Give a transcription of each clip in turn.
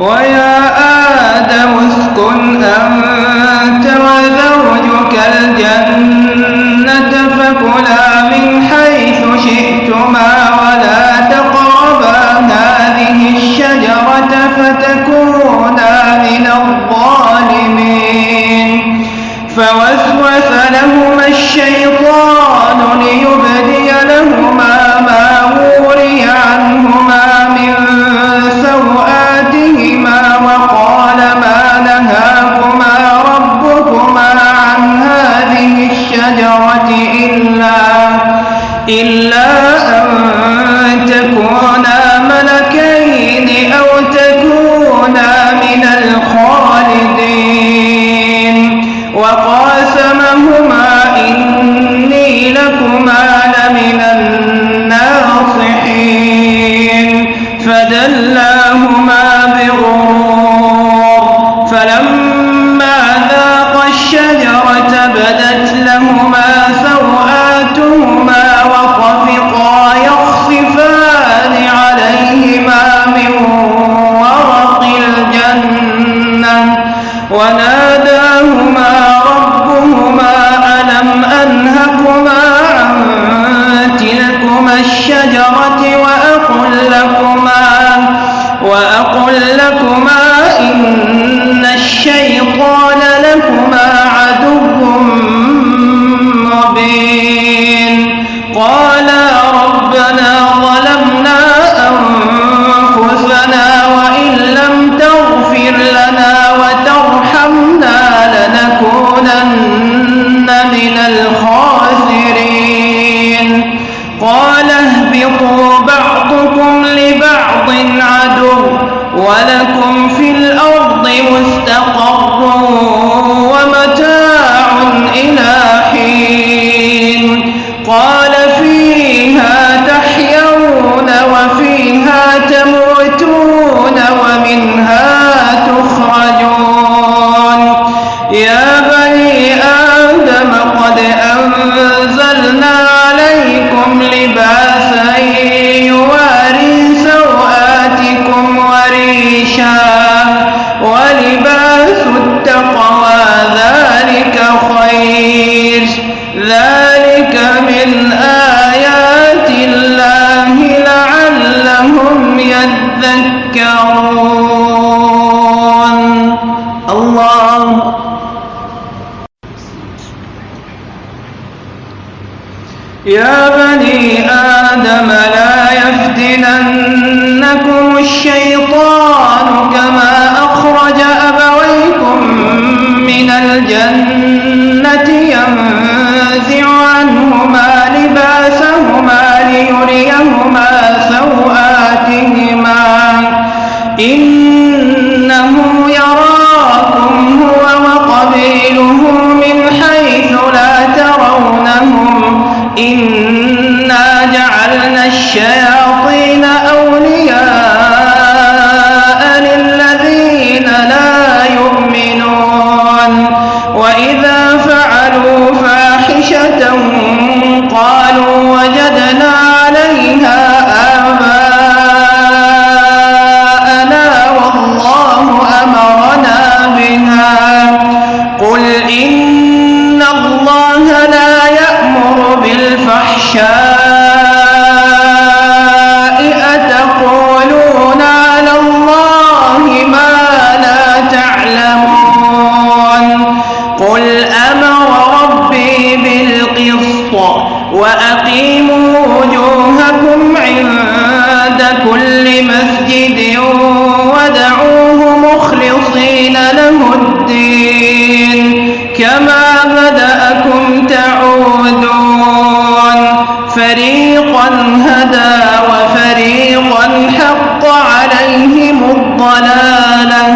ويا آدم اسكن أنت وزوجك الجنة. فلما ذاقا الشجرة بدت لهما سوآتهما وطفقا يخصفان عليهما من ورق الجنة وناداهما ربهما ألم أنهكما عن تلكما الشجرة وأقل لكما وأقل لكما قالا ربنا ظلمنا أنفسنا وإن لم تغفر لنا وترحمنا لنكونن من الخاسرين. قال اهبطوا بعضكم لبعض عدو ولكم في الأرض مستقر ومتاع إلى حين. قال يذكرون الله. يا بني آدم لا يفتننكم الشيطان كما أخرج أبويكم من الجنة ينزع عنهما لباسهما ليريهما سوآتهما إنه يراكم هو وقبيله من حيث لا ترونهم. إنا جعلنا الشياطين أولياء للذين لا يؤمنون. وإذا فعلوا فاحشة قالوا وجدنا قل إن الله لا يأمر بالفحشاء أتقولون على الله ما لا تعلمون قل أمر ربي بالقسط وأقيموا هدى وفريقا حق عليهم الضلالة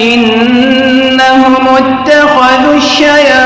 إنهم اتخذوا الشياطين